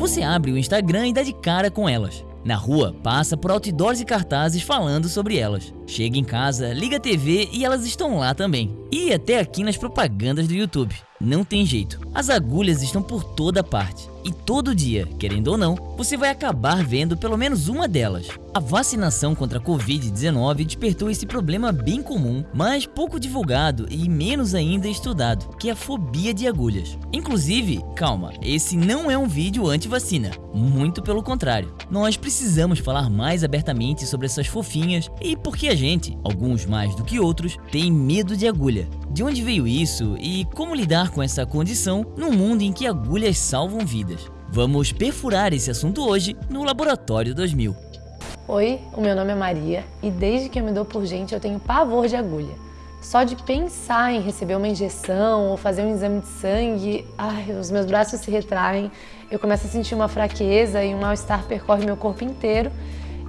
Você abre o Instagram e dá de cara com elas. Na rua, passa por outdoors e cartazes falando sobre elas. Chega em casa, liga a TV e elas estão lá também. E até aqui nas propagandas do YouTube. Não tem jeito, as agulhas estão por toda parte. E todo dia, querendo ou não, você vai acabar vendo pelo menos uma delas. A vacinação contra a Covid-19 despertou esse problema bem comum, mas pouco divulgado e menos ainda estudado, que é a fobia de agulhas. Inclusive, calma, esse não é um vídeo anti-vacina, muito pelo contrário. Nós precisamos falar mais abertamente sobre essas fofinhas e por que gente, alguns mais do que outros, tem medo de agulha. De onde veio isso e como lidar com essa condição num mundo em que agulhas salvam vidas? Vamos perfurar esse assunto hoje no Laboratório 2000. Oi, o meu nome é Maria e desde que eu me dou por gente eu tenho pavor de agulha. Só de pensar em receber uma injeção ou fazer um exame de sangue, ai, os meus braços se retraem, eu começo a sentir uma fraqueza e um mal-estar percorre meu corpo inteiro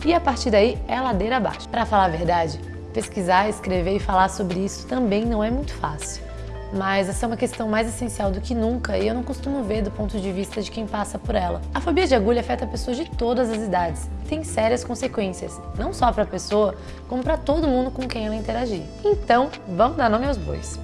e a partir daí é ladeira abaixo. Para falar a verdade, Pesquisar, escrever e falar sobre isso também não é muito fácil. Mas essa é uma questão mais essencial do que nunca e eu não costumo ver do ponto de vista de quem passa por ela. A fobia de agulha afeta pessoas de todas as idades e tem sérias consequências, não só para a pessoa, como para todo mundo com quem ela interagir. Então, vamos dar nome aos bois.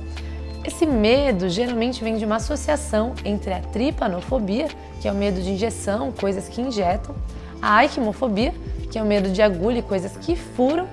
Esse medo geralmente vem de uma associação entre a tripanofobia, que é o medo de injeção, coisas que injetam, a aikimofobia, que é o medo de agulha e coisas que furam,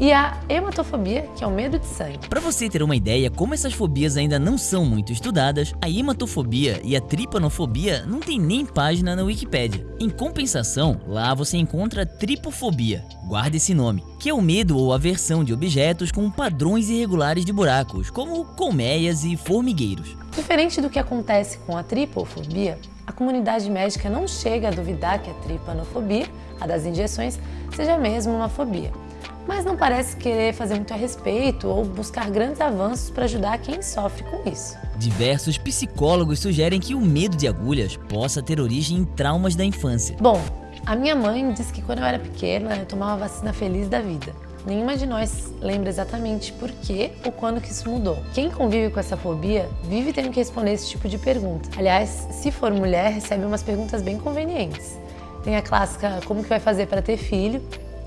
e a hematofobia, que é o medo de sangue. Para você ter uma ideia como essas fobias ainda não são muito estudadas, a hematofobia e a tripanofobia não tem nem página na Wikipédia. Em compensação, lá você encontra a tripofobia, guarde esse nome, que é o medo ou aversão de objetos com padrões irregulares de buracos, como colmeias e formigueiros. Diferente do que acontece com a tripofobia, a comunidade médica não chega a duvidar que a tripanofobia, a das injeções, seja mesmo uma fobia mas não parece querer fazer muito a respeito ou buscar grandes avanços para ajudar quem sofre com isso. Diversos psicólogos sugerem que o medo de agulhas possa ter origem em traumas da infância. Bom, a minha mãe disse que quando eu era pequena eu tomava vacina feliz da vida. Nenhuma de nós lembra exatamente por que ou quando que isso mudou. Quem convive com essa fobia vive tendo que responder esse tipo de pergunta. Aliás, se for mulher, recebe umas perguntas bem convenientes. Tem a clássica como que vai fazer para ter filho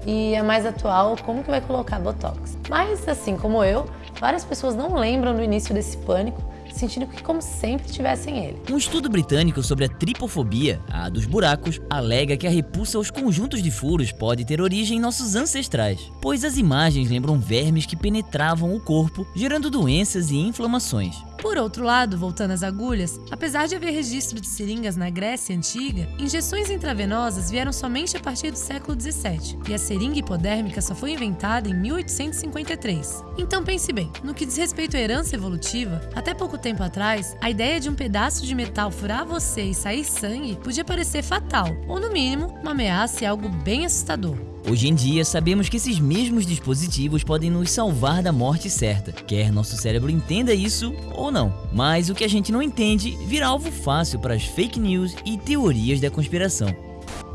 e a mais atual, como que vai colocar Botox. Mas, assim como eu, várias pessoas não lembram do início desse pânico, sentindo que como sempre tivessem ele. Um estudo britânico sobre a tripofobia, a dos buracos, alega que a repulsa aos conjuntos de furos pode ter origem em nossos ancestrais, pois as imagens lembram vermes que penetravam o corpo, gerando doenças e inflamações. Por outro lado, voltando às agulhas, apesar de haver registro de seringas na Grécia Antiga, injeções intravenosas vieram somente a partir do século 17 e a seringa hipodérmica só foi inventada em 1853. Então pense bem, no que diz respeito à herança evolutiva, até pouco tempo atrás, a ideia de um pedaço de metal furar você e sair sangue podia parecer fatal, ou no mínimo, uma ameaça e algo bem assustador. Hoje em dia, sabemos que esses mesmos dispositivos podem nos salvar da morte certa, quer nosso cérebro entenda isso ou não. Mas o que a gente não entende vira alvo fácil para as fake news e teorias da conspiração.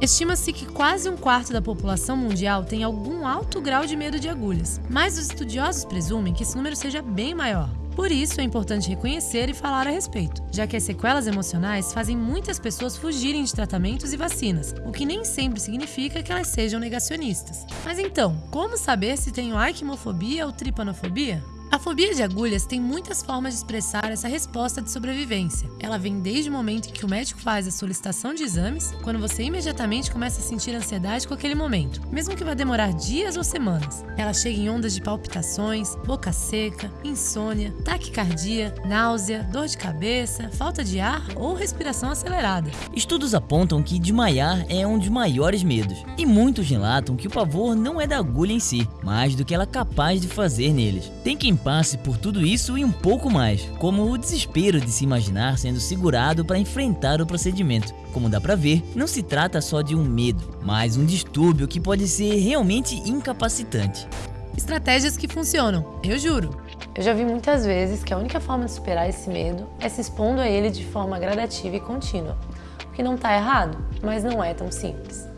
Estima-se que quase um quarto da população mundial tem algum alto grau de medo de agulhas, mas os estudiosos presumem que esse número seja bem maior. Por isso, é importante reconhecer e falar a respeito, já que as sequelas emocionais fazem muitas pessoas fugirem de tratamentos e vacinas, o que nem sempre significa que elas sejam negacionistas. Mas então, como saber se tenho arquimofobia ou tripanofobia? A fobia de agulhas tem muitas formas de expressar essa resposta de sobrevivência. Ela vem desde o momento em que o médico faz a solicitação de exames, quando você imediatamente começa a sentir ansiedade com aquele momento, mesmo que vá demorar dias ou semanas. Ela chega em ondas de palpitações, boca seca, insônia, taquicardia, náusea, dor de cabeça, falta de ar ou respiração acelerada. Estudos apontam que desmaiar é um dos maiores medos, e muitos relatam que o pavor não é da agulha em si, mas do que ela é capaz de fazer neles. Tem quem passe por tudo isso e um pouco mais, como o desespero de se imaginar sendo segurado para enfrentar o procedimento. Como dá pra ver, não se trata só de um medo, mas um distúrbio que pode ser realmente incapacitante. Estratégias que funcionam, eu juro. Eu já vi muitas vezes que a única forma de superar esse medo é se expondo a ele de forma gradativa e contínua, o que não está errado, mas não é tão simples.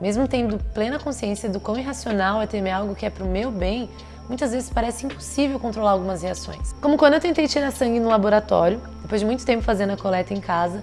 Mesmo tendo plena consciência do quão irracional é temer algo que é para o meu bem, muitas vezes parece impossível controlar algumas reações. Como quando eu tentei tirar sangue no laboratório, depois de muito tempo fazendo a coleta em casa,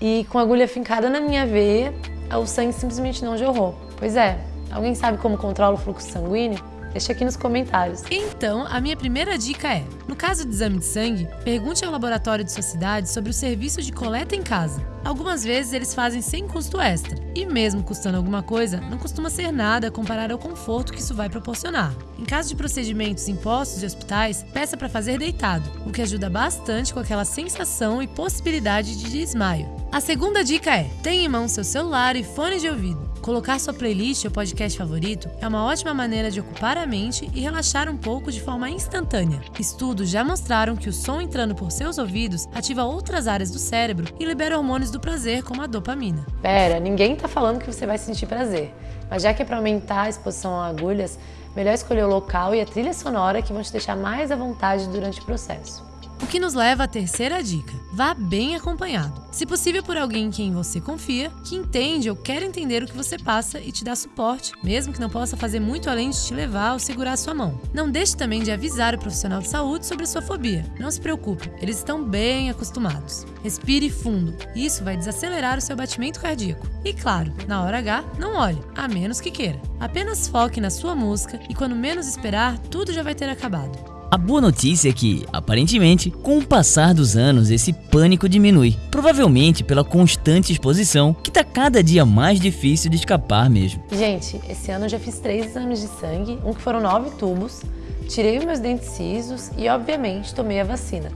E com a agulha fincada na minha veia, o sangue simplesmente não jorrou. Pois é, alguém sabe como controla o fluxo sanguíneo? Deixa aqui nos comentários. Então, a minha primeira dica é: no caso de exame de sangue, pergunte ao laboratório de sua cidade sobre o serviço de coleta em casa. Algumas vezes eles fazem sem custo extra, e mesmo custando alguma coisa, não costuma ser nada comparado ao conforto que isso vai proporcionar. Em caso de procedimentos em postos e hospitais, peça para fazer deitado, o que ajuda bastante com aquela sensação e possibilidade de desmaio. A segunda dica é: tenha em mão seu celular e fone de ouvido. Colocar sua playlist ou podcast favorito é uma ótima maneira de ocupar a mente e relaxar um pouco de forma instantânea. Estudos já mostraram que o som entrando por seus ouvidos ativa outras áreas do cérebro e libera hormônios do prazer, como a dopamina. Pera, ninguém tá falando que você vai sentir prazer. Mas já que é para aumentar a exposição a agulhas, melhor escolher o local e a trilha sonora que vão te deixar mais à vontade durante o processo. O que nos leva à terceira dica: vá bem acompanhado. Se possível, por alguém em quem você confia, que entende ou quer entender o que você passa e te dá suporte, mesmo que não possa fazer muito além de te levar ou segurar sua mão. Não deixe também de avisar o profissional de saúde sobre a sua fobia. Não se preocupe, eles estão bem acostumados. Respire fundo, isso vai desacelerar o seu batimento cardíaco. E claro, na hora H, não olhe, a menos que queira. Apenas foque na sua música e quando menos esperar, tudo já vai ter acabado. A boa notícia é que, aparentemente, com o passar dos anos, esse pânico diminui. Provavelmente pela constante exposição, que tá cada dia mais difícil de escapar mesmo. Gente, esse ano eu já fiz três exames de sangue, um que foram nove tubos, tirei meus dentes cisos e, obviamente, tomei a vacina.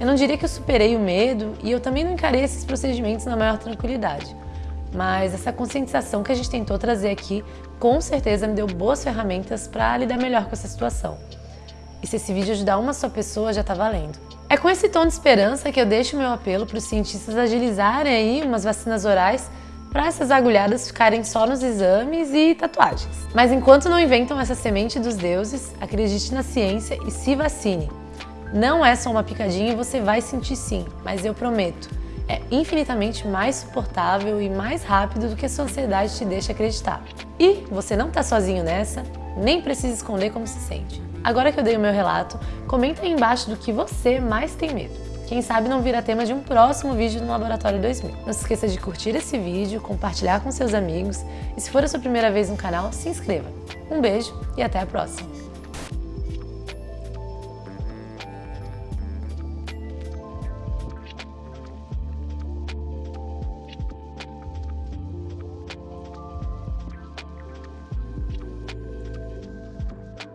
Eu não diria que eu superei o medo e eu também não encarei esses procedimentos na maior tranquilidade. Mas essa conscientização que a gente tentou trazer aqui, com certeza me deu boas ferramentas para lidar melhor com essa situação. E se esse vídeo ajudar uma só pessoa, já tá valendo. É com esse tom de esperança que eu deixo meu apelo para os cientistas agilizarem aí umas vacinas orais para essas agulhadas ficarem só nos exames e tatuagens. Mas enquanto não inventam essa semente dos deuses, acredite na ciência e se vacine. Não é só uma picadinha e você vai sentir sim, mas eu prometo, é infinitamente mais suportável e mais rápido do que a sua ansiedade te deixa acreditar. E você não está sozinho nessa, nem precisa esconder como se sente. Agora que eu dei o meu relato, comenta aí embaixo do que você mais tem medo. Quem sabe não vira tema de um próximo vídeo no Laboratório 2000. Não se esqueça de curtir esse vídeo, compartilhar com seus amigos e se for a sua primeira vez no canal, se inscreva. Um beijo e até a próxima!